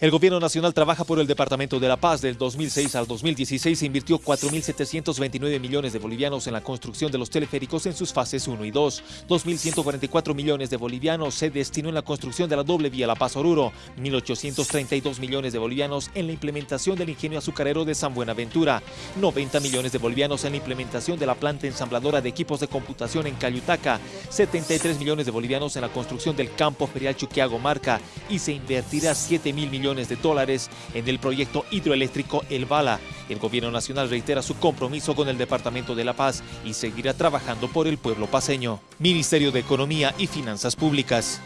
El gobierno nacional trabaja por el Departamento de La Paz. Del 2006 al 2016 se invirtió 4.729 millones de bolivianos en la construcción de los teleféricos en sus fases 1 y 2. 2.144 millones de bolivianos se destinó en la construcción de la doble vía La Paz-Oruro. 1.832 millones de bolivianos en la implementación del ingenio azucarero de San Buenaventura. 90 millones de bolivianos en la implementación de la planta ensambladora de equipos de computación en Cayutaca. 73 millones de bolivianos en la construcción del campo ferial Chuquiago Marca. Y se invertirá 7 mil de dólares en el proyecto hidroeléctrico El Bala. El gobierno nacional reitera su compromiso con el Departamento de la Paz y seguirá trabajando por el pueblo paseño. Ministerio de Economía y Finanzas Públicas.